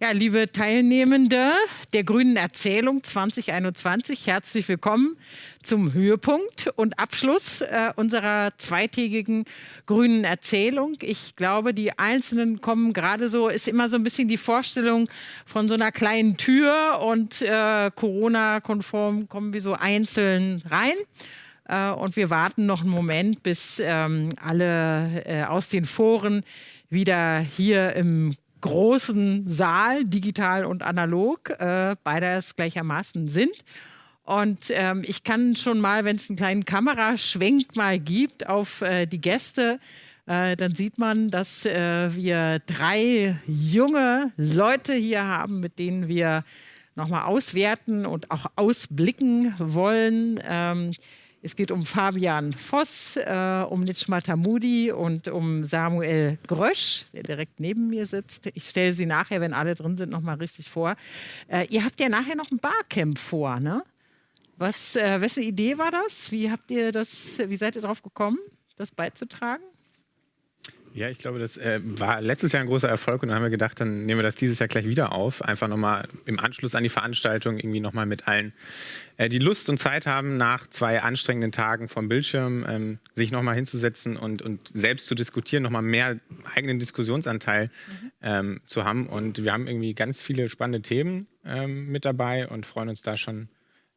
Ja, liebe Teilnehmende der Grünen Erzählung 2021, herzlich willkommen zum Höhepunkt und Abschluss äh, unserer zweitägigen Grünen Erzählung. Ich glaube, die Einzelnen kommen gerade so, ist immer so ein bisschen die Vorstellung von so einer kleinen Tür und äh, Corona-konform kommen wir so einzeln rein. Äh, und wir warten noch einen Moment, bis ähm, alle äh, aus den Foren wieder hier im großen Saal, digital und analog, äh, beides gleichermaßen sind. Und ähm, ich kann schon mal, wenn es einen kleinen Kameraschwenk mal gibt auf äh, die Gäste, äh, dann sieht man, dass äh, wir drei junge Leute hier haben, mit denen wir nochmal auswerten und auch ausblicken wollen. Ähm, es geht um Fabian Voss, äh, um Nitschma Tamudi und um Samuel Grösch, der direkt neben mir sitzt. Ich stelle sie nachher, wenn alle drin sind, nochmal richtig vor. Äh, ihr habt ja nachher noch ein Barcamp vor, ne? Was, äh, wessen Idee war das? Wie habt ihr das, wie seid ihr darauf gekommen, das beizutragen? Ja, ich glaube, das äh, war letztes Jahr ein großer Erfolg und dann haben wir gedacht, dann nehmen wir das dieses Jahr gleich wieder auf. Einfach nochmal im Anschluss an die Veranstaltung irgendwie nochmal mit allen, äh, die Lust und Zeit haben, nach zwei anstrengenden Tagen vom Bildschirm ähm, sich nochmal hinzusetzen und, und selbst zu diskutieren, nochmal mehr eigenen Diskussionsanteil mhm. ähm, zu haben. Und wir haben irgendwie ganz viele spannende Themen ähm, mit dabei und freuen uns da schon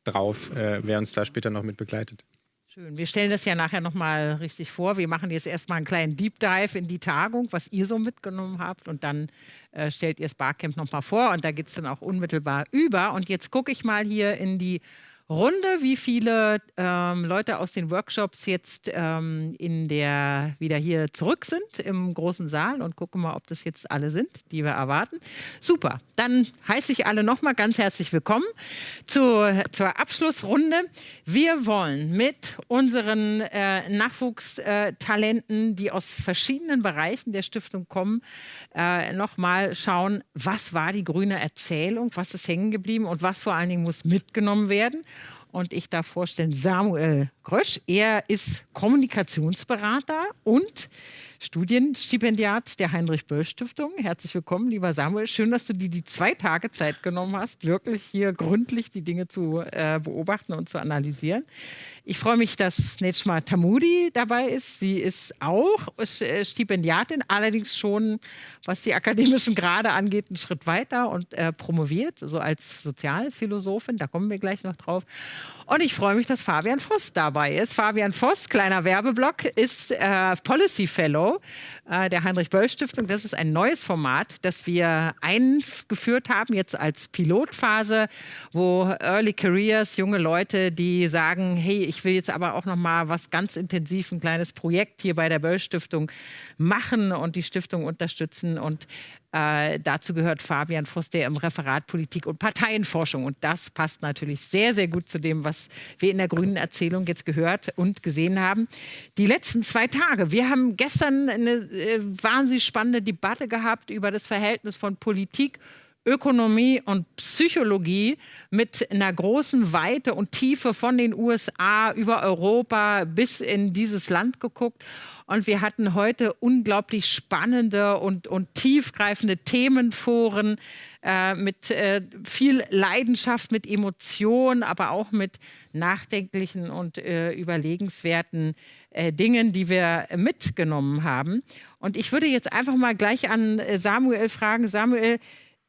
drauf, äh, wer uns da später noch mit begleitet. Schön. Wir stellen das ja nachher nochmal richtig vor. Wir machen jetzt erstmal einen kleinen Deep Dive in die Tagung, was ihr so mitgenommen habt. Und dann äh, stellt ihr das Barcamp nochmal vor. Und da geht es dann auch unmittelbar über. Und jetzt gucke ich mal hier in die Runde, wie viele ähm, Leute aus den Workshops jetzt ähm, in der, wieder hier zurück sind im großen Saal und gucken mal, ob das jetzt alle sind, die wir erwarten. Super, dann heiße ich alle nochmal ganz herzlich willkommen zu, zur Abschlussrunde. Wir wollen mit unseren äh, Nachwuchstalenten, die aus verschiedenen Bereichen der Stiftung kommen, äh, nochmal schauen, was war die grüne Erzählung, was ist hängen geblieben und was vor allen Dingen muss mitgenommen werden. Und ich darf vorstellen Samuel Grösch. Er ist Kommunikationsberater und Studienstipendiat der Heinrich-Böll-Stiftung. Herzlich willkommen, lieber Samuel. Schön, dass du dir die zwei Tage Zeit genommen hast, wirklich hier gründlich die Dinge zu äh, beobachten und zu analysieren. Ich freue mich, dass Nejma Tamudi dabei ist. Sie ist auch äh, Stipendiatin, allerdings schon, was die akademischen Grade angeht, einen Schritt weiter und äh, promoviert, so als Sozialphilosophin. Da kommen wir gleich noch drauf. Und ich freue mich, dass Fabian Voss dabei ist. Fabian Voss, kleiner Werbeblock, ist äh, Policy Fellow äh, der Heinrich-Böll-Stiftung. Das ist ein neues Format, das wir eingeführt haben, jetzt als Pilotphase, wo Early Careers, junge Leute, die sagen, hey, ich will jetzt aber auch noch mal was ganz intensiv, ein kleines Projekt hier bei der Böll-Stiftung machen und die Stiftung unterstützen. Und äh, dazu gehört Fabian Voss, der im Referat Politik und Parteienforschung. Und das passt natürlich sehr, sehr gut zu dem, was wir in der grünen Erzählung jetzt gehört und gesehen haben. Die letzten zwei Tage. Wir haben gestern eine äh, wahnsinnig spannende Debatte gehabt über das Verhältnis von Politik Ökonomie und Psychologie mit einer großen Weite und Tiefe von den USA über Europa bis in dieses Land geguckt. Und wir hatten heute unglaublich spannende und, und tiefgreifende Themenforen äh, mit äh, viel Leidenschaft, mit Emotionen, aber auch mit nachdenklichen und äh, überlegenswerten äh, Dingen, die wir mitgenommen haben. Und ich würde jetzt einfach mal gleich an äh, Samuel fragen, Samuel,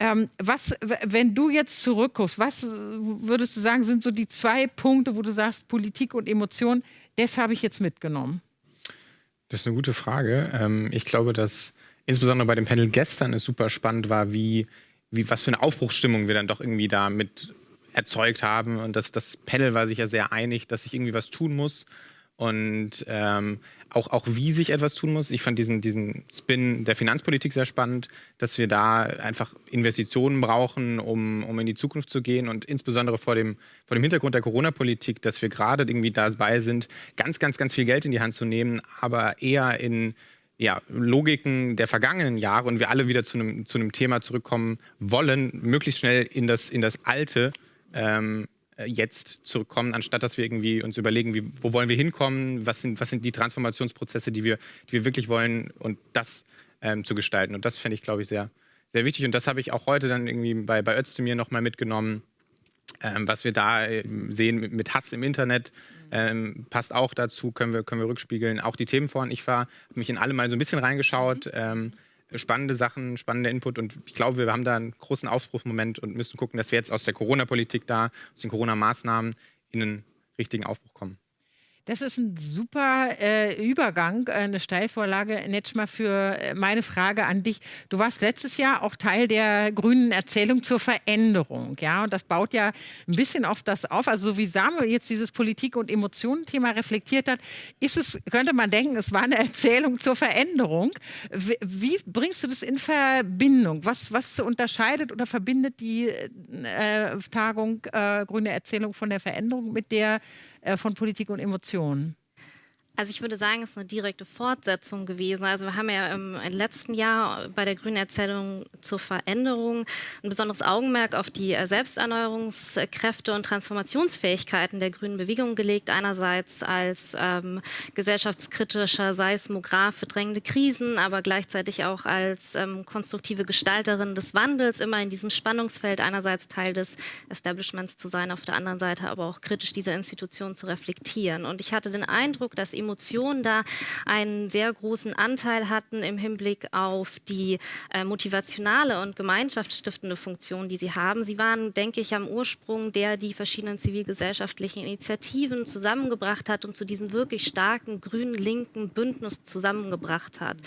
ähm, was, wenn du jetzt zurückguckst, was würdest du sagen, sind so die zwei Punkte, wo du sagst, Politik und Emotion, das habe ich jetzt mitgenommen? Das ist eine gute Frage. Ähm, ich glaube, dass insbesondere bei dem Panel gestern es super spannend war, wie, wie was für eine Aufbruchsstimmung wir dann doch irgendwie da mit erzeugt haben. Und das, das Panel war sich ja sehr einig, dass sich irgendwie was tun muss und ähm, auch, auch wie sich etwas tun muss. Ich fand diesen, diesen Spin der Finanzpolitik sehr spannend, dass wir da einfach Investitionen brauchen, um, um in die Zukunft zu gehen und insbesondere vor dem, vor dem Hintergrund der Corona-Politik, dass wir gerade irgendwie dabei sind, ganz, ganz, ganz viel Geld in die Hand zu nehmen, aber eher in ja, Logiken der vergangenen Jahre und wir alle wieder zu einem, zu einem Thema zurückkommen wollen, möglichst schnell in das, in das Alte ähm, äh, jetzt zurückkommen, anstatt dass wir irgendwie uns überlegen, wie, wo wollen wir hinkommen, was sind, was sind die Transformationsprozesse, die wir, die wir wirklich wollen und das ähm, zu gestalten. Und das fände ich, glaube ich, sehr, sehr wichtig und das habe ich auch heute dann irgendwie bei, bei Özdemir nochmal mitgenommen. Ähm, was wir da äh, sehen mit, mit, Hass im Internet, ähm, passt auch dazu, können wir, können wir rückspiegeln. Auch die Themenforen, ich war, habe mich in alle mal so ein bisschen reingeschaut. Ähm, spannende Sachen, spannender Input und ich glaube, wir haben da einen großen Aufbruchsmoment und müssen gucken, dass wir jetzt aus der Corona-Politik da, aus den Corona-Maßnahmen in einen richtigen Aufbruch kommen. Das ist ein super äh, Übergang, äh, eine Steilvorlage, Netschma, für äh, meine Frage an dich. Du warst letztes Jahr auch Teil der grünen Erzählung zur Veränderung. Ja, und das baut ja ein bisschen auf das auf. Also, so wie Samuel jetzt dieses Politik- und Emotionen-Thema reflektiert hat, ist es, könnte man denken, es war eine Erzählung zur Veränderung. Wie, wie bringst du das in Verbindung? Was, was unterscheidet oder verbindet die äh, Tagung äh, Grüne Erzählung von der Veränderung mit der von Politik und Emotionen. Also ich würde sagen, es ist eine direkte Fortsetzung gewesen. Also wir haben ja im letzten Jahr bei der Grünen Erzählung zur Veränderung ein besonderes Augenmerk auf die Selbsterneuerungskräfte und Transformationsfähigkeiten der grünen Bewegung gelegt. Einerseits als ähm, gesellschaftskritischer Seismograph für drängende Krisen, aber gleichzeitig auch als ähm, konstruktive Gestalterin des Wandels, immer in diesem Spannungsfeld, einerseits Teil des Establishments zu sein, auf der anderen Seite aber auch kritisch diese Institution zu reflektieren. Und ich hatte den Eindruck, dass Emotionen da einen sehr großen Anteil hatten im Hinblick auf die äh, motivationale und gemeinschaftsstiftende Funktion, die sie haben. Sie waren, denke ich, am Ursprung, der die verschiedenen zivilgesellschaftlichen Initiativen zusammengebracht hat und zu diesem wirklich starken grün-linken Bündnis zusammengebracht hat.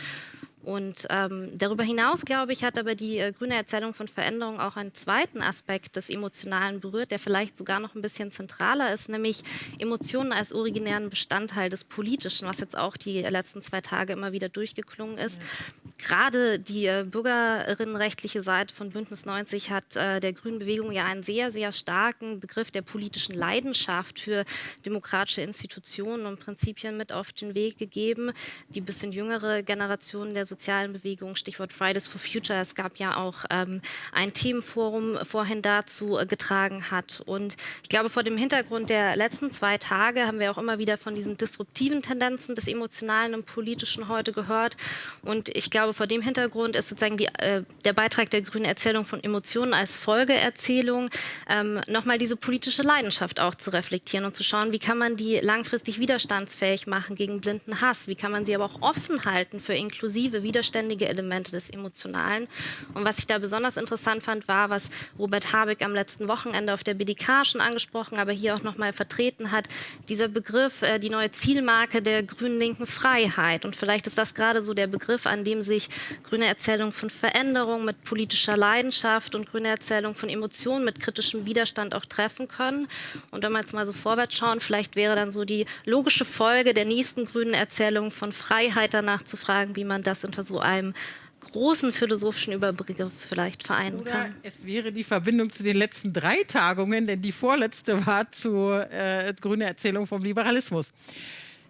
Und ähm, darüber hinaus, glaube ich, hat aber die äh, grüne Erzählung von Veränderung auch einen zweiten Aspekt des Emotionalen berührt, der vielleicht sogar noch ein bisschen zentraler ist, nämlich Emotionen als originären Bestandteil des Politischen, was jetzt auch die letzten zwei Tage immer wieder durchgeklungen ist. Mhm. Gerade die äh, bürgerinnenrechtliche Seite von Bündnis 90 hat äh, der grünen Bewegung ja einen sehr, sehr starken Begriff der politischen Leidenschaft für demokratische Institutionen und Prinzipien mit auf den Weg gegeben. Die bisschen jüngere Generation der sozialen Bewegung, Stichwort Fridays for Future. Es gab ja auch ähm, ein Themenforum vorhin dazu äh, getragen hat. Und ich glaube, vor dem Hintergrund der letzten zwei Tage haben wir auch immer wieder von diesen disruptiven Tendenzen des Emotionalen und Politischen heute gehört. Und ich glaube, vor dem Hintergrund ist sozusagen die, äh, der Beitrag der grünen Erzählung von Emotionen als Folgeerzählung, ähm, nochmal diese politische Leidenschaft auch zu reflektieren und zu schauen, wie kann man die langfristig widerstandsfähig machen gegen blinden Hass, wie kann man sie aber auch offen halten für inklusive, widerständige Elemente des Emotionalen. Und was ich da besonders interessant fand, war, was Robert Habeck am letzten Wochenende auf der BDK schon angesprochen, aber hier auch nochmal vertreten hat, dieser Begriff, äh, die neue Zielmarke der grün-linken Freiheit. Und vielleicht ist das gerade so der Begriff, an dem sich grüne Erzählung von Veränderung mit politischer Leidenschaft und grüne Erzählung von Emotionen mit kritischem Widerstand auch treffen können. Und wenn wir jetzt mal so vorwärts schauen, vielleicht wäre dann so die logische Folge der nächsten grünen Erzählung von Freiheit danach zu fragen, wie man das in unter so einem großen philosophischen Überbegriff vielleicht vereinen Oder kann. Es wäre die Verbindung zu den letzten drei Tagungen, denn die vorletzte war zur äh, grüne Erzählung vom Liberalismus.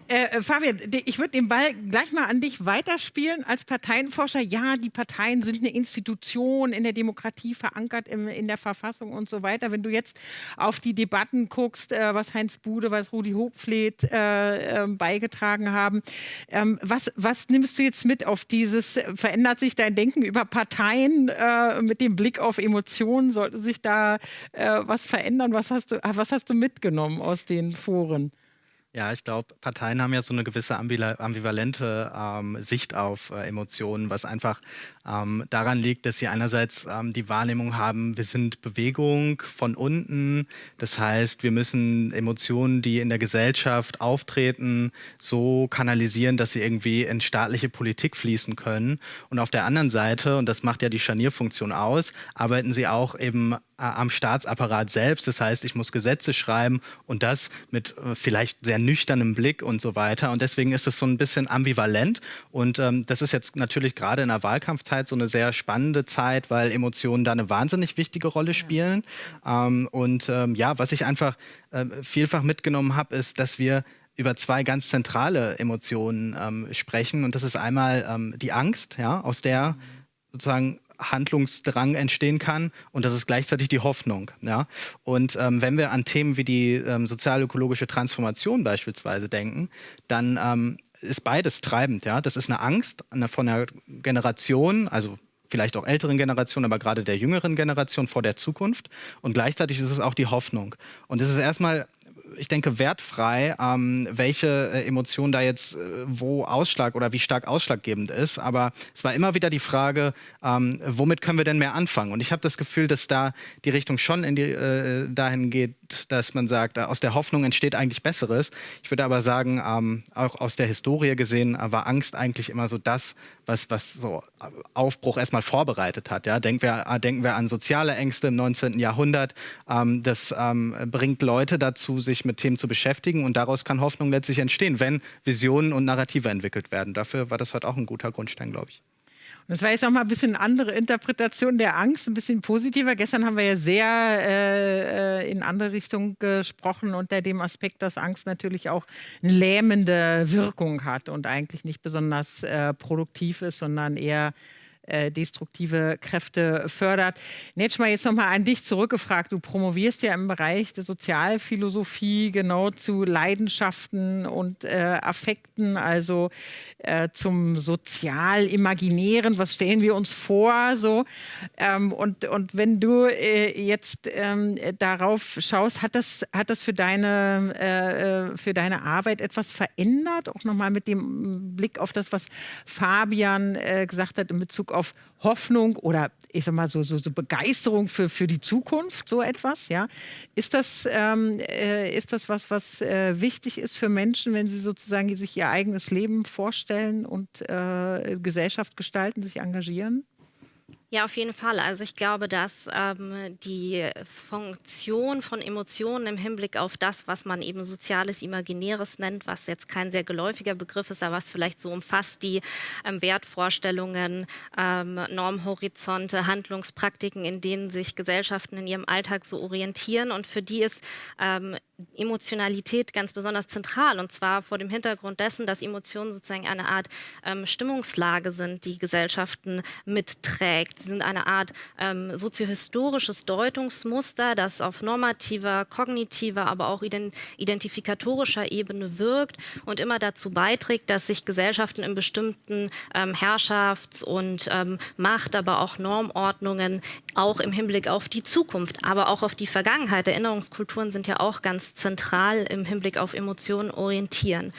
Äh, äh, Fabian, ich würde den Ball gleich mal an dich weiterspielen als Parteienforscher. Ja, die Parteien sind eine Institution in der Demokratie verankert im, in der Verfassung und so weiter. Wenn du jetzt auf die Debatten guckst, äh, was Heinz Bude, was Rudi Hochfleet äh, ähm, beigetragen haben, ähm, was, was, nimmst du jetzt mit auf dieses, verändert sich dein Denken über Parteien äh, mit dem Blick auf Emotionen? Sollte sich da äh, was verändern? Was hast, du, was hast du mitgenommen aus den Foren? Ja, ich glaube, Parteien haben ja so eine gewisse ambivalente ähm, Sicht auf äh, Emotionen, was einfach ähm, daran liegt, dass sie einerseits ähm, die Wahrnehmung haben, wir sind Bewegung von unten. Das heißt, wir müssen Emotionen, die in der Gesellschaft auftreten, so kanalisieren, dass sie irgendwie in staatliche Politik fließen können. Und auf der anderen Seite, und das macht ja die Scharnierfunktion aus, arbeiten sie auch eben äh, am Staatsapparat selbst. Das heißt, ich muss Gesetze schreiben und das mit äh, vielleicht sehr nüchternem Blick und so weiter. Und deswegen ist es so ein bisschen ambivalent. Und ähm, das ist jetzt natürlich gerade in der Wahlkampfzeit so eine sehr spannende Zeit, weil Emotionen da eine wahnsinnig wichtige Rolle spielen. Ähm, und ähm, ja, was ich einfach äh, vielfach mitgenommen habe, ist, dass wir über zwei ganz zentrale Emotionen ähm, sprechen. Und das ist einmal ähm, die Angst, ja, aus der sozusagen Handlungsdrang entstehen kann und das ist gleichzeitig die Hoffnung. Ja? Und ähm, wenn wir an Themen wie die ähm, sozial-ökologische Transformation beispielsweise denken, dann ähm, ist beides treibend. Ja? Das ist eine Angst von einer Generation, also vielleicht auch älteren Generation, aber gerade der jüngeren Generation vor der Zukunft. Und gleichzeitig ist es auch die Hoffnung. Und es ist erstmal ich denke, wertfrei, ähm, welche äh, Emotion da jetzt äh, wo Ausschlag oder wie stark ausschlaggebend ist. Aber es war immer wieder die Frage, ähm, womit können wir denn mehr anfangen? Und ich habe das Gefühl, dass da die Richtung schon in die, äh, dahin geht, dass man sagt, äh, aus der Hoffnung entsteht eigentlich Besseres. Ich würde aber sagen, ähm, auch aus der Historie gesehen, äh, war Angst eigentlich immer so das, was, was so Aufbruch erstmal vorbereitet hat. Ja? Denken, wir, äh, denken wir an soziale Ängste im 19. Jahrhundert. Ähm, das ähm, bringt Leute dazu, sich mit Themen zu beschäftigen und daraus kann Hoffnung letztlich entstehen, wenn Visionen und Narrative entwickelt werden. Dafür war das heute auch ein guter Grundstein, glaube ich. Das war jetzt auch mal ein bisschen andere Interpretation der Angst, ein bisschen positiver. Gestern haben wir ja sehr äh, äh in andere Richtung gesprochen unter dem Aspekt, dass Angst natürlich auch eine lähmende Wirkung hat und eigentlich nicht besonders äh, produktiv ist, sondern eher äh, destruktive Kräfte fördert. Netschma, jetzt nochmal an dich zurückgefragt. Du promovierst ja im Bereich der Sozialphilosophie genau zu Leidenschaften und äh, Affekten, also äh, zum Sozial-Imaginären. Was stellen wir uns vor? So? Ähm, und, und wenn du äh, jetzt ähm, darauf schaust, hat das, hat das für, deine, äh, für deine Arbeit etwas verändert? Auch nochmal mit dem Blick auf das, was Fabian gesagt hat in Bezug auf Hoffnung oder ich sag mal so, so, so Begeisterung für, für die Zukunft, so etwas, ja. Ist das, ähm, äh, ist das was, was äh, wichtig ist für Menschen, wenn sie sozusagen sich ihr eigenes Leben vorstellen und äh, Gesellschaft gestalten, sich engagieren? Ja, auf jeden Fall. Also ich glaube, dass ähm, die Funktion von Emotionen im Hinblick auf das, was man eben soziales Imaginäres nennt, was jetzt kein sehr geläufiger Begriff ist, aber was vielleicht so umfasst, die ähm, Wertvorstellungen, ähm, Normhorizonte, Handlungspraktiken, in denen sich Gesellschaften in ihrem Alltag so orientieren und für die ist ähm, Emotionalität ganz besonders zentral und zwar vor dem Hintergrund dessen, dass Emotionen sozusagen eine Art ähm, Stimmungslage sind, die Gesellschaften mitträgt. Sie sind eine Art ähm, soziohistorisches Deutungsmuster, das auf normativer, kognitiver, aber auch identifikatorischer Ebene wirkt und immer dazu beiträgt, dass sich Gesellschaften in bestimmten ähm, Herrschafts- und ähm, Macht-, aber auch Normordnungen auch im Hinblick auf die Zukunft, aber auch auf die Vergangenheit. Erinnerungskulturen sind ja auch zentral im Hinblick auf Emotionen orientieren.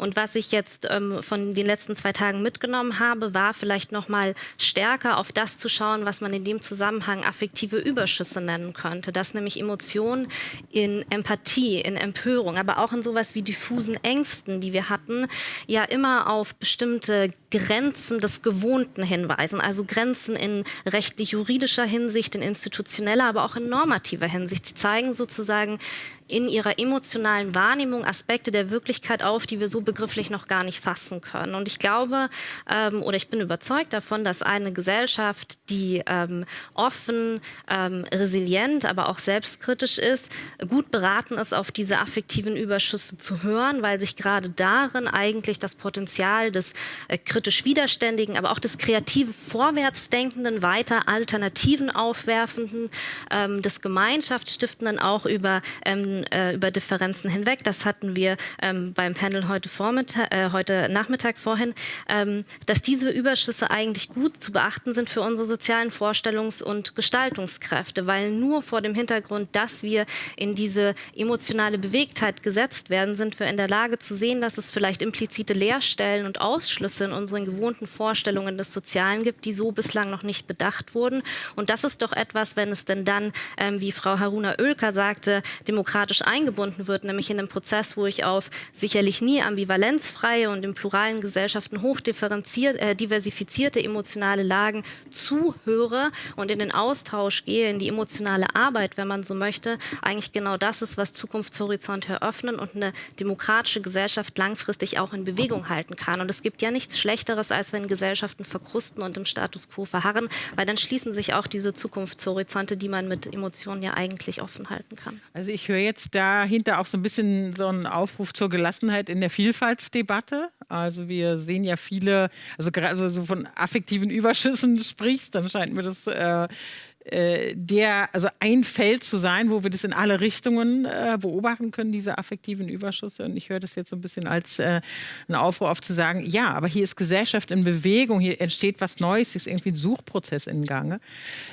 Und was ich jetzt ähm, von den letzten zwei Tagen mitgenommen habe, war vielleicht noch mal stärker auf das zu schauen, was man in dem Zusammenhang affektive Überschüsse nennen könnte. Dass nämlich Emotionen in Empathie, in Empörung, aber auch in sowas wie diffusen Ängsten, die wir hatten, ja immer auf bestimmte Grenzen des Gewohnten hinweisen. Also Grenzen in rechtlich-juridischer Hinsicht, in institutioneller, aber auch in normativer Hinsicht. Sie zeigen sozusagen in ihrer emotionalen Wahrnehmung Aspekte der Wirklichkeit auf, die wir so begrifflich noch gar nicht fassen können. Und ich glaube ähm, oder ich bin überzeugt davon, dass eine Gesellschaft, die ähm, offen, ähm, resilient, aber auch selbstkritisch ist, gut beraten ist, auf diese affektiven Überschüsse zu hören, weil sich gerade darin eigentlich das Potenzial des äh, kritisch Widerständigen, aber auch des kreativ Vorwärtsdenkenden, weiter Alternativen aufwerfenden, ähm, des Gemeinschaftsstiftenden auch über ähm, äh, über Differenzen hinweg. Das hatten wir ähm, beim Panel heute, Vormittag, äh, heute Nachmittag vorhin, ähm, dass diese Überschüsse eigentlich gut zu beachten sind für unsere sozialen Vorstellungs- und Gestaltungskräfte, weil nur vor dem Hintergrund, dass wir in diese emotionale Bewegtheit gesetzt werden, sind wir in der Lage zu sehen, dass es vielleicht implizite Leerstellen und Ausschlüsse in unseren gewohnten Vorstellungen des Sozialen gibt, die so bislang noch nicht bedacht wurden. Und das ist doch etwas, wenn es denn dann, ähm, wie Frau Haruna Oelker sagte, demokratisch eingebunden wird, nämlich in einem Prozess, wo ich auf sicherlich nie ambivalenzfreie und in pluralen Gesellschaften hoch äh, diversifizierte emotionale Lagen zuhöre und in den Austausch gehe, in die emotionale Arbeit, wenn man so möchte, eigentlich genau das ist, was Zukunftshorizont eröffnen und eine demokratische Gesellschaft langfristig auch in Bewegung halten kann. Und es gibt ja nichts Schlechteres, als wenn Gesellschaften verkrusten und im Status quo verharren, weil dann schließen sich auch diese Zukunftshorizonte, die man mit Emotionen ja eigentlich offen halten kann. Also ich höre jetzt dahinter auch so ein bisschen so ein Aufruf zur Gelassenheit in der Vielfaltsdebatte. Also wir sehen ja viele, also gerade so von affektiven Überschüssen sprichst, dann scheint mir das äh, der, also ein Feld zu sein, wo wir das in alle Richtungen äh, beobachten können, diese affektiven Überschüsse. Und ich höre das jetzt so ein bisschen als äh, einen Aufruf auf zu sagen, ja, aber hier ist Gesellschaft in Bewegung, hier entsteht was Neues, hier ist irgendwie ein Suchprozess in Gange.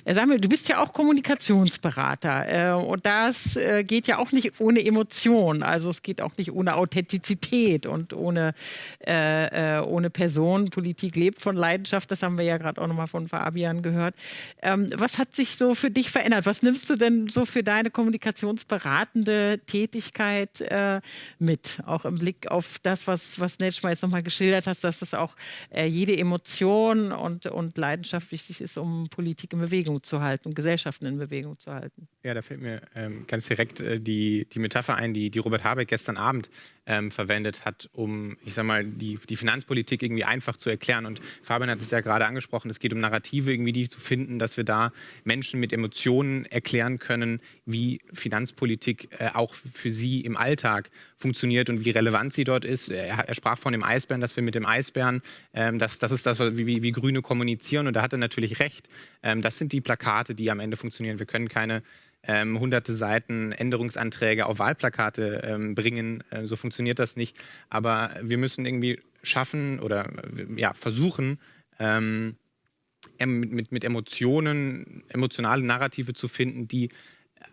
Äh, sag mir, du bist ja auch Kommunikationsberater äh, und das äh, geht ja auch nicht ohne Emotion, also es geht auch nicht ohne Authentizität und ohne, äh, ohne Person. Politik lebt von Leidenschaft, das haben wir ja gerade auch nochmal von Fabian gehört. Ähm, was hat sich so für dich verändert? Was nimmst du denn so für deine kommunikationsberatende Tätigkeit äh, mit? Auch im Blick auf das, was, was Netschmer jetzt nochmal geschildert hat, dass das auch äh, jede Emotion und, und Leidenschaft wichtig ist, um Politik in Bewegung zu halten und Gesellschaften in Bewegung zu halten. Ja, da fällt mir ähm, ganz direkt äh, die, die Metapher ein, die, die Robert Habeck gestern Abend ähm, verwendet hat, um, ich sag mal, die, die Finanzpolitik irgendwie einfach zu erklären. Und Fabian hat es ja gerade angesprochen, es geht um Narrative, irgendwie die zu finden, dass wir da Menschen mit Emotionen erklären können, wie Finanzpolitik äh, auch für sie im Alltag funktioniert und wie relevant sie dort ist. Er, sprach von dem Eisbären, dass wir mit dem Eisbären, ähm, das, das ist das, wie, wie, wie Grüne kommunizieren. Und da hat er natürlich recht. Ähm, das sind die Plakate, die am Ende funktionieren. Wir können keine ähm, hunderte Seiten Änderungsanträge auf Wahlplakate ähm, bringen. Äh, so funktioniert das nicht. Aber wir müssen irgendwie schaffen oder äh, ja, versuchen, ähm, mit, mit Emotionen, emotionale Narrative zu finden, die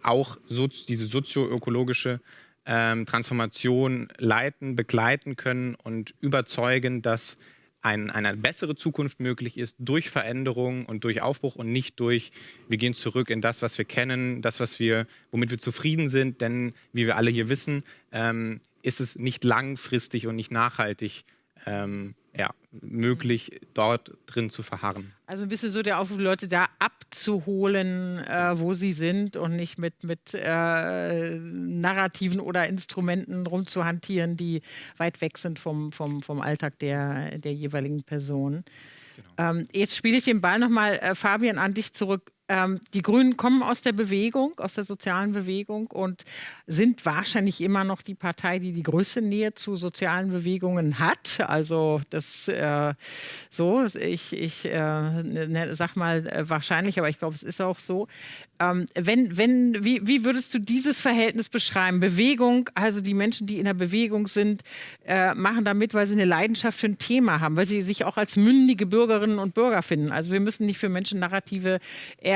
auch so, diese sozioökologische ähm, Transformation leiten, begleiten können und überzeugen, dass ein, eine bessere Zukunft möglich ist durch Veränderung und durch Aufbruch und nicht durch, wir gehen zurück in das, was wir kennen, das, was wir, womit wir zufrieden sind. Denn wie wir alle hier wissen, ähm, ist es nicht langfristig und nicht nachhaltig ähm, ja, möglich, dort drin zu verharren. Also ein bisschen so der Aufruf, Leute da abzuholen, äh, wo sie sind und nicht mit, mit äh, Narrativen oder Instrumenten rumzuhantieren, die weit weg sind vom, vom, vom Alltag der, der jeweiligen Person. Genau. Ähm, jetzt spiele ich den Ball nochmal, äh, Fabian, an dich zurück. Ähm, die Grünen kommen aus der Bewegung, aus der sozialen Bewegung und sind wahrscheinlich immer noch die Partei, die die größte Nähe zu sozialen Bewegungen hat. Also das äh, so, ich, ich äh, ne, sag mal äh, wahrscheinlich, aber ich glaube, es ist auch so. Ähm, wenn, wenn, wie, wie würdest du dieses Verhältnis beschreiben? Bewegung, also die Menschen, die in der Bewegung sind, äh, machen damit, weil sie eine Leidenschaft für ein Thema haben, weil sie sich auch als mündige Bürgerinnen und Bürger finden. Also wir müssen nicht für Menschen Narrative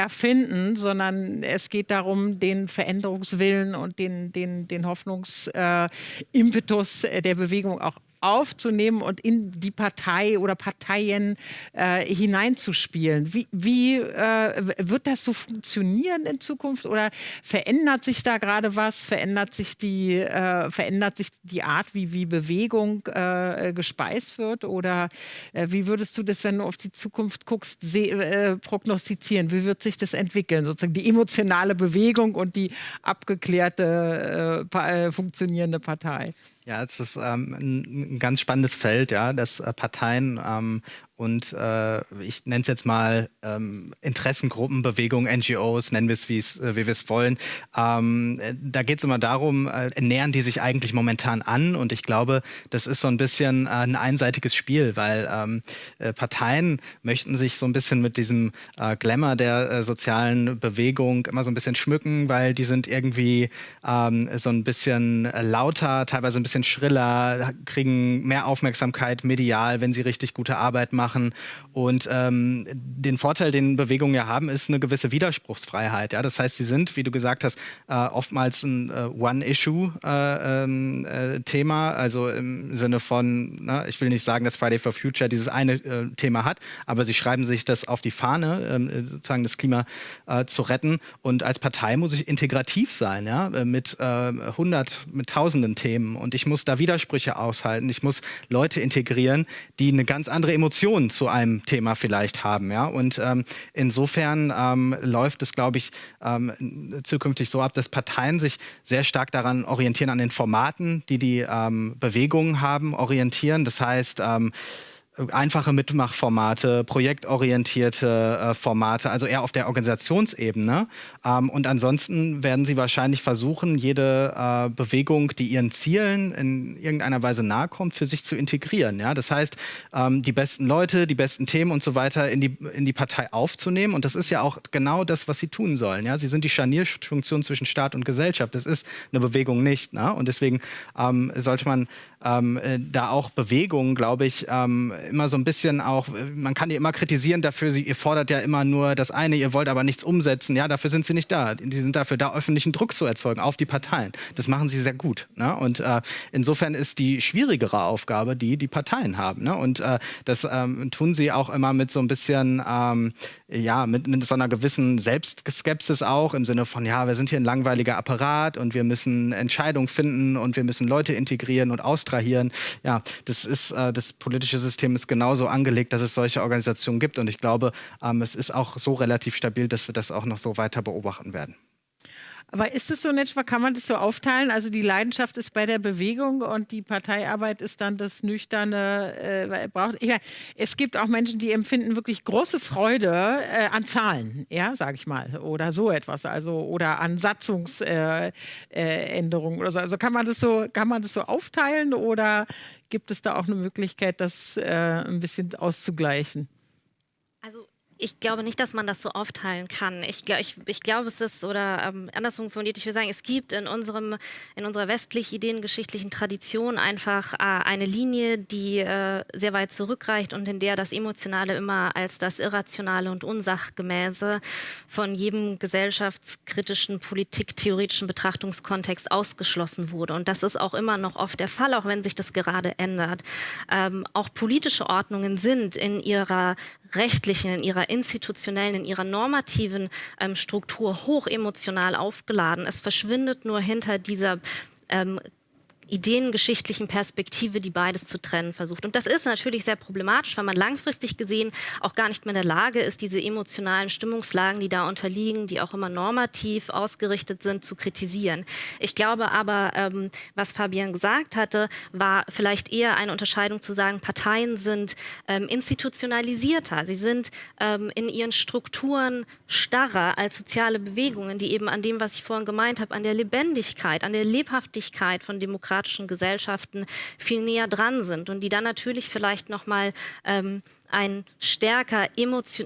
erfinden, sondern es geht darum, den Veränderungswillen und den, den, den Hoffnungsimpetus äh, der Bewegung auch aufzunehmen und in die Partei oder Parteien äh, hineinzuspielen. Wie, wie äh, wird das so funktionieren in Zukunft oder verändert sich da gerade was? Verändert sich die, äh, verändert sich die Art, wie, wie Bewegung äh, gespeist wird? Oder äh, wie würdest du das, wenn du auf die Zukunft guckst, äh, prognostizieren? Wie wird sich das entwickeln? Sozusagen die emotionale Bewegung und die abgeklärte, funktionierende Partei? Ja, es ist ähm, ein, ganz spannendes Feld, ja, dass äh, Parteien ähm, und äh, ich nenne es jetzt mal ähm, Interessengruppen, Bewegungen, NGOs, nennen wir es, äh, wie wir es wollen. Ähm, da geht es immer darum, äh, nähern die sich eigentlich momentan an und ich glaube, das ist so ein bisschen äh, ein einseitiges Spiel, weil ähm, äh, Parteien möchten sich so ein bisschen mit diesem äh, Glamour der äh, sozialen Bewegung immer so ein bisschen schmücken, weil die sind irgendwie ähm, so ein bisschen lauter, teilweise ein bisschen schriller, kriegen mehr Aufmerksamkeit medial, wenn sie richtig gute Arbeit machen machen. Und ähm, den Vorteil, den Bewegungen ja haben, ist eine gewisse Widerspruchsfreiheit. Ja? Das heißt, sie sind, wie du gesagt hast, äh, oftmals ein äh, One-Issue-Thema, äh, ähm, also im Sinne von, na, ich will nicht sagen, dass Friday for Future dieses eine äh, Thema hat, aber sie schreiben sich das auf die Fahne, ähm, sozusagen das Klima äh, zu retten. Und als Partei muss ich integrativ sein, ja? Äh, mit hundert, mit tausenden Themen. Und ich muss da Widersprüche aushalten. Ich muss Leute integrieren, die eine ganz andere Emotion Diskussion zu einem Thema vielleicht haben. Ja? Und ähm, insofern ähm, läuft es, glaube ich, ähm, zukünftig so ab, dass Parteien sich sehr stark daran orientieren, an den Formaten, die die ähm, Bewegungen haben, orientieren. Das heißt, ähm, einfache Mitmachformate, projektorientierte äh, Formate, also eher auf der Organisationsebene. Ähm, und ansonsten werden sie wahrscheinlich versuchen, jede äh, Bewegung, die ihren Zielen in irgendeiner Weise nahe kommt, für sich zu integrieren. Ja? Das heißt, ähm, die besten Leute, die besten Themen und so weiter in die, in die Partei aufzunehmen. Und das ist ja auch genau das, was sie tun sollen. Ja? Sie sind die Scharnierfunktion zwischen Staat und Gesellschaft. Das ist eine Bewegung nicht. Ne? Und deswegen ähm, sollte man ähm, äh, da auch Bewegungen, glaube ich, ähm, immer so ein bisschen auch, man kann die immer kritisieren dafür, sie, ihr fordert ja immer nur das eine, ihr wollt aber nichts umsetzen. Ja, dafür sind sie nicht da. Die sind dafür da, öffentlichen Druck zu erzeugen auf die Parteien. Das machen sie sehr gut. Ne? Und äh, insofern ist die schwierigere Aufgabe die, die Parteien haben. Ne? Und äh, das ähm, tun sie auch immer mit so ein bisschen, ähm, ja, mit, mit so einer gewissen Selbstskepsis auch im Sinne von, ja, wir sind hier ein langweiliger Apparat und wir müssen Entscheidungen finden und wir müssen Leute integrieren und austrahieren. Ja, das ist, äh, das politische System ist genauso angelegt, dass es solche Organisationen gibt. Und ich glaube, ähm, es ist auch so relativ stabil, dass wir das auch noch so weiter beobachten werden. Aber ist es so in etwa, kann man das so aufteilen? Also die Leidenschaft ist bei der Bewegung und die Parteiarbeit ist dann das nüchterne, äh, braucht. Ich meine, es gibt auch Menschen, die empfinden wirklich große Freude äh, an Zahlen, ja, sage ich mal, oder so etwas, also oder an Satzungsänderungen äh, äh oder so. Also kann man das so, kann man das so aufteilen oder gibt es da auch eine Möglichkeit, das äh, ein bisschen auszugleichen? Also ich glaube nicht, dass man das so aufteilen kann. Ich, ich, ich glaube, es ist, oder ähm, andersrum formuliert, ich würde sagen, es gibt in, unserem, in unserer westlich-ideengeschichtlichen Tradition einfach äh, eine Linie, die äh, sehr weit zurückreicht und in der das Emotionale immer als das Irrationale und Unsachgemäße von jedem gesellschaftskritischen, politiktheoretischen Betrachtungskontext ausgeschlossen wurde. Und das ist auch immer noch oft der Fall, auch wenn sich das gerade ändert. Ähm, auch politische Ordnungen sind in ihrer rechtlichen, in ihrer institutionellen, in ihrer normativen ähm, Struktur hoch emotional aufgeladen. Es verschwindet nur hinter dieser ähm, ideengeschichtlichen Perspektive, die beides zu trennen versucht. Und das ist natürlich sehr problematisch, weil man langfristig gesehen auch gar nicht mehr in der Lage ist, diese emotionalen Stimmungslagen, die da unterliegen, die auch immer normativ ausgerichtet sind, zu kritisieren. Ich glaube aber, ähm, was Fabian gesagt hatte, war vielleicht eher eine Unterscheidung zu sagen, Parteien sind ähm, institutionalisierter. Sie sind ähm, in ihren Strukturen starrer als soziale Bewegungen, die eben an dem, was ich vorhin gemeint habe, an der Lebendigkeit, an der Lebhaftigkeit von Demokratie demokratischen Gesellschaften viel näher dran sind und die dann natürlich vielleicht noch mal ähm, ein stärker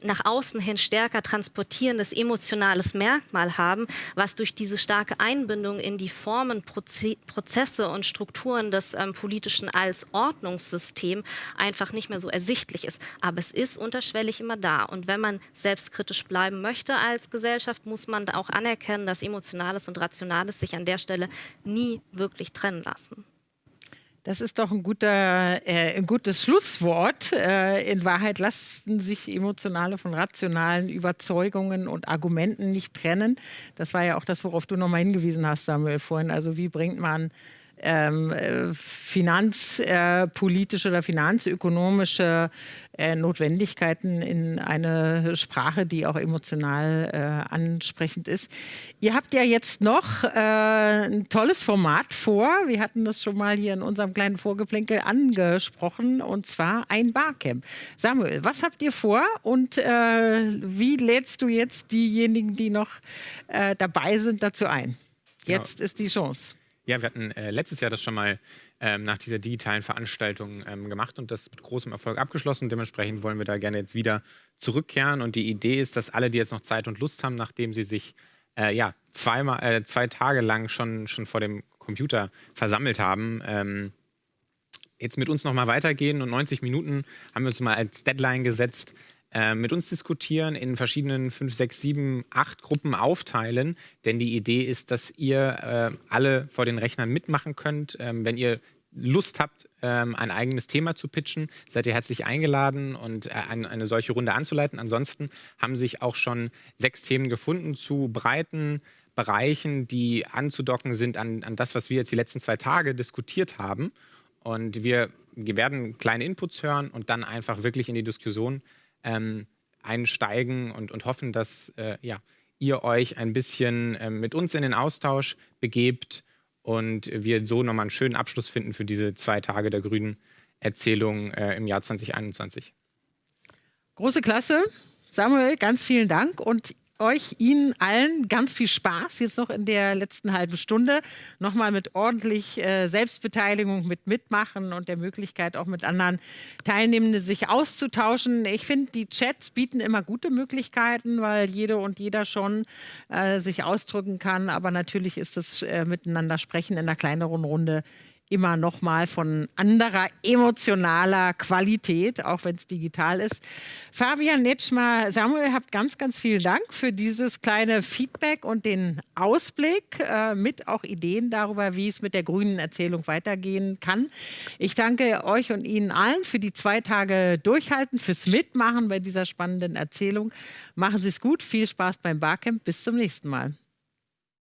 nach außen hin stärker transportierendes emotionales Merkmal haben, was durch diese starke Einbindung in die Formen, Proze Prozesse und Strukturen des ähm, politischen als Ordnungssystem einfach nicht mehr so ersichtlich ist. Aber es ist unterschwellig immer da. Und wenn man selbstkritisch bleiben möchte als Gesellschaft, muss man auch anerkennen, dass Emotionales und Rationales sich an der Stelle nie wirklich trennen lassen. Das ist doch ein, guter, äh, ein gutes Schlusswort. Äh, in Wahrheit lassen sich emotionale von rationalen Überzeugungen und Argumenten nicht trennen. Das war ja auch das, worauf du nochmal hingewiesen hast, Samuel, vorhin. Also wie bringt man ähm, äh, finanzpolitische oder finanzökonomische äh, Notwendigkeiten in eine Sprache, die auch emotional äh, ansprechend ist. Ihr habt ja jetzt noch äh, ein tolles Format vor. Wir hatten das schon mal hier in unserem kleinen Vorgeplänkel angesprochen, und zwar ein Barcamp. Samuel, was habt ihr vor und äh, wie lädst du jetzt diejenigen, die noch äh, dabei sind, dazu ein? Jetzt ja. ist die Chance. Ja, wir hatten äh, letztes Jahr das schon mal ähm, nach dieser digitalen Veranstaltung ähm, gemacht und das mit großem Erfolg abgeschlossen. Dementsprechend wollen wir da gerne jetzt wieder zurückkehren. Und die Idee ist, dass alle, die jetzt noch Zeit und Lust haben, nachdem sie sich äh, ja, zweimal, äh, zwei Tage lang schon, schon vor dem Computer versammelt haben, ähm, jetzt mit uns nochmal weitergehen. Und 90 Minuten haben wir uns mal als Deadline gesetzt, äh, mit uns diskutieren, in verschiedenen 5, 6, 7, 8 Gruppen aufteilen. Denn die Idee ist, dass ihr äh, alle vor den Rechnern mitmachen könnt. Ähm, wenn ihr Lust habt, ähm, ein eigenes Thema zu pitchen, seid ihr herzlich eingeladen und äh, eine, eine, solche Runde anzuleiten. Ansonsten haben sich auch schon sechs Themen gefunden zu breiten Bereichen, die anzudocken sind an, an das, was wir jetzt die letzten zwei Tage diskutiert haben. Und wir, wir werden kleine Inputs hören und dann einfach wirklich in die Diskussion ähm, einsteigen und, und hoffen, dass äh, ja, ihr euch ein bisschen äh, mit uns in den Austausch begebt und wir so nochmal einen schönen Abschluss finden für diese zwei Tage der grünen Erzählung äh, im Jahr 2021. Große Klasse. Samuel, ganz vielen Dank und euch, Ihnen allen ganz viel Spaß jetzt noch in der letzten halben Stunde. Nochmal mit ordentlich äh, Selbstbeteiligung, mit Mitmachen und der Möglichkeit auch mit anderen Teilnehmenden sich auszutauschen. Ich finde, die Chats bieten immer gute Möglichkeiten, weil jede und jeder schon äh, sich ausdrücken kann. Aber natürlich ist das äh, Miteinander sprechen in einer kleineren Runde immer noch mal von anderer emotionaler Qualität, auch wenn es digital ist. Fabian Netschmer, Samuel, habt ganz, ganz vielen Dank für dieses kleine Feedback und den Ausblick äh, mit auch Ideen darüber, wie es mit der grünen Erzählung weitergehen kann. Ich danke euch und Ihnen allen für die zwei Tage Durchhalten, fürs Mitmachen bei dieser spannenden Erzählung. Machen Sie es gut, viel Spaß beim Barcamp, bis zum nächsten Mal.